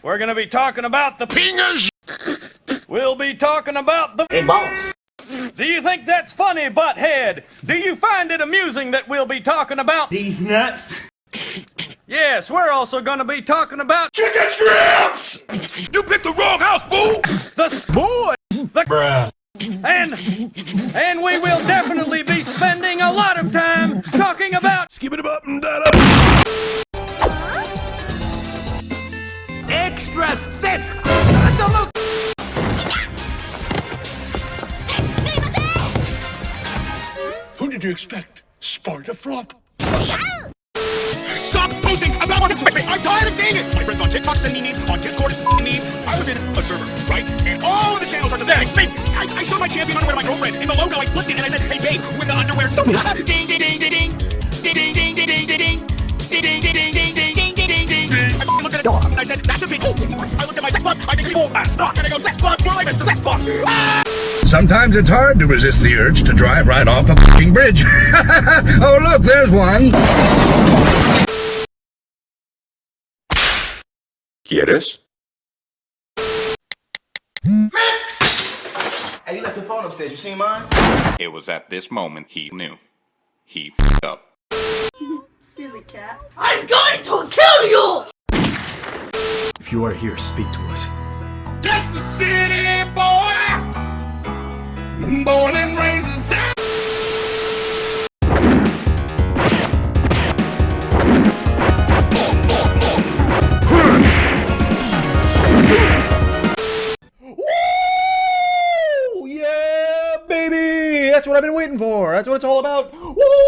We're gonna be talking about the Pingers! We'll be talking about the Hey, boss. Do you think that's funny, butthead? Do you find it amusing that we'll be talking about These nuts. Yes, we're also gonna be talking about Chicken strips! You picked the wrong house, fool! the Boy! The Bruh. and and we will definitely be spending a lot of time did you expect? Sparta Flop? Stop posting about what I'm tired of seeing it! My friends on TikTok send me memes, on Discord it's me. I was in a server, right? And all of the channels are just saying, babe, I, I showed my champion underwear to my girlfriend. In the logo, I flipped it and I said, hey babe, with the underwear stupid. ding, ding, ding, ding, ding. Ding, ding, ding, ding, ding, ding, ding. Ding, ding, ding, ding, ding, ding, ding, ding, ding, ding. I looked at it and I said, that's a big oh. I looked at my left butt, I think it's full ass. And I go, left butt, well, I missed the left butt. Ah! Sometimes it's hard to resist the urge to drive right off a fucking bridge. oh, look, there's one. ¿Quieres? Hey, you left your phone upstairs. You seen mine? It was at this moment he knew. He f***ed up. Silly cat. I'm going to kill you! If you are here, speak to us. Just a city boy, born and raised in San. Woo! Yeah, baby! That's what I've been waiting for. That's what it's all about. Woo!